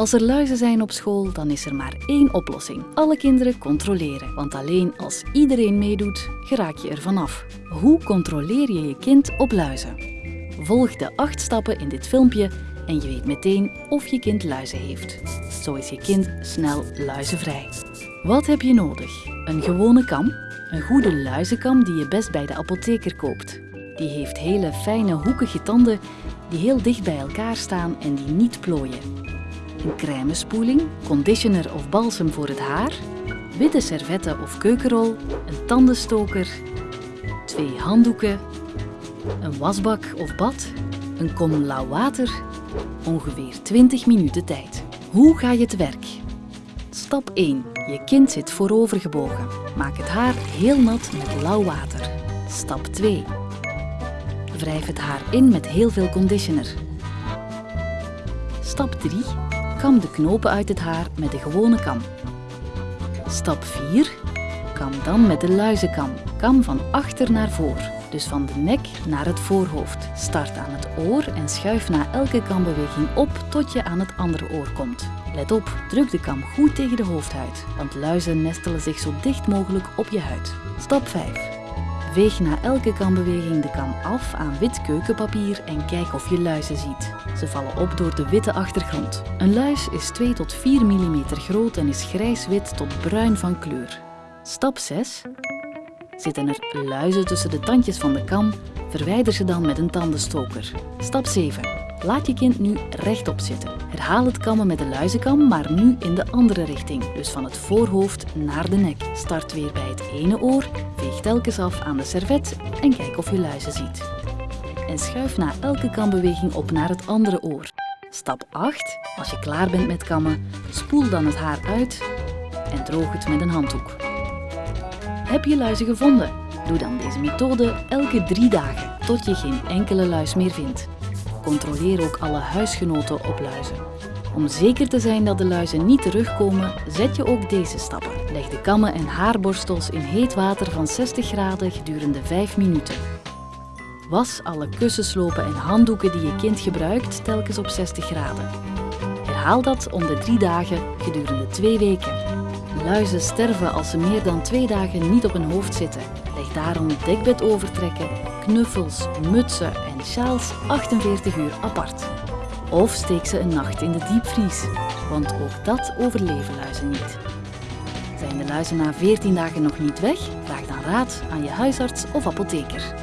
Als er luizen zijn op school, dan is er maar één oplossing. Alle kinderen controleren. Want alleen als iedereen meedoet, geraak je er vanaf. Hoe controleer je je kind op luizen? Volg de acht stappen in dit filmpje en je weet meteen of je kind luizen heeft. Zo is je kind snel luizenvrij. Wat heb je nodig? Een gewone kam, een goede luizenkam die je best bij de apotheker koopt. Die heeft hele fijne hoekige tanden die heel dicht bij elkaar staan en die niet plooien een crèmespoeling, conditioner of balsem voor het haar, witte servetten of keukenrol, een tandenstoker, twee handdoeken, een wasbak of bad, een kom lauw water, ongeveer 20 minuten tijd. Hoe ga je te werk? Stap 1. Je kind zit voorover gebogen. Maak het haar heel nat met lauw water. Stap 2. Wrijf het haar in met heel veel conditioner. Stap 3. Kam de knopen uit het haar met de gewone kam. Stap 4. Kam dan met de luizenkam. Kam van achter naar voor, dus van de nek naar het voorhoofd. Start aan het oor en schuif na elke kambeweging op tot je aan het andere oor komt. Let op, druk de kam goed tegen de hoofdhuid, want luizen nestelen zich zo dicht mogelijk op je huid. Stap 5. Veeg na elke kambeweging de kam af aan wit keukenpapier en kijk of je luizen ziet. Ze vallen op door de witte achtergrond. Een luis is 2 tot 4 mm groot en is grijs-wit tot bruin van kleur. Stap 6. Zitten er luizen tussen de tandjes van de kam, verwijder ze dan met een tandenstoker. Stap 7. Laat je kind nu rechtop zitten. Herhaal het kammen met de luizenkam, maar nu in de andere richting. Dus van het voorhoofd naar de nek. Start weer bij het ene oor, veeg telkens af aan de servet en kijk of je luizen ziet. En schuif na elke kambeweging op naar het andere oor. Stap 8. Als je klaar bent met kammen, spoel dan het haar uit en droog het met een handdoek. Heb je luizen gevonden? Doe dan deze methode elke drie dagen, tot je geen enkele luis meer vindt. Controleer ook alle huisgenoten op luizen. Om zeker te zijn dat de luizen niet terugkomen, zet je ook deze stappen. Leg de kammen en haarborstels in heet water van 60 graden gedurende 5 minuten. Was alle kussenslopen en handdoeken die je kind gebruikt telkens op 60 graden. Herhaal dat om de 3 dagen gedurende 2 weken. Luizen sterven als ze meer dan 2 dagen niet op hun hoofd zitten. Leg daarom het dekbed overtrekken, knuffels, mutsen en sjaals 48 uur apart. Of steek ze een nacht in de diepvries, want ook dat overleven luizen niet. Zijn de luizen na 14 dagen nog niet weg? Vraag dan raad aan je huisarts of apotheker.